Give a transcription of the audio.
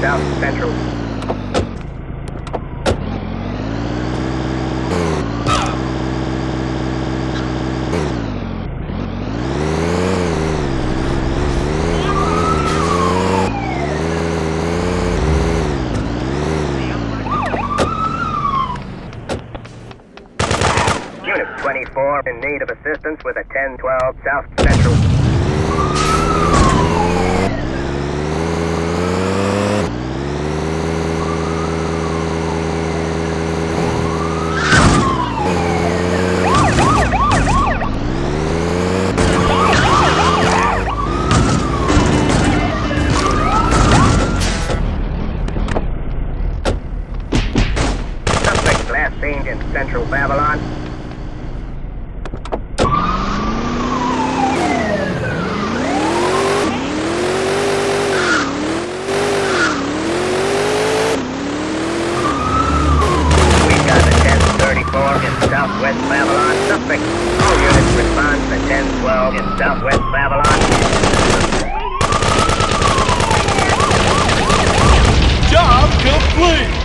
south central. Unit 24 in need of assistance with a 1012 south Suspect in central Babylon. We got the 1034 in southwest Babylon. Suspect. All units respond to 1012 in southwest Babylon. Job complete!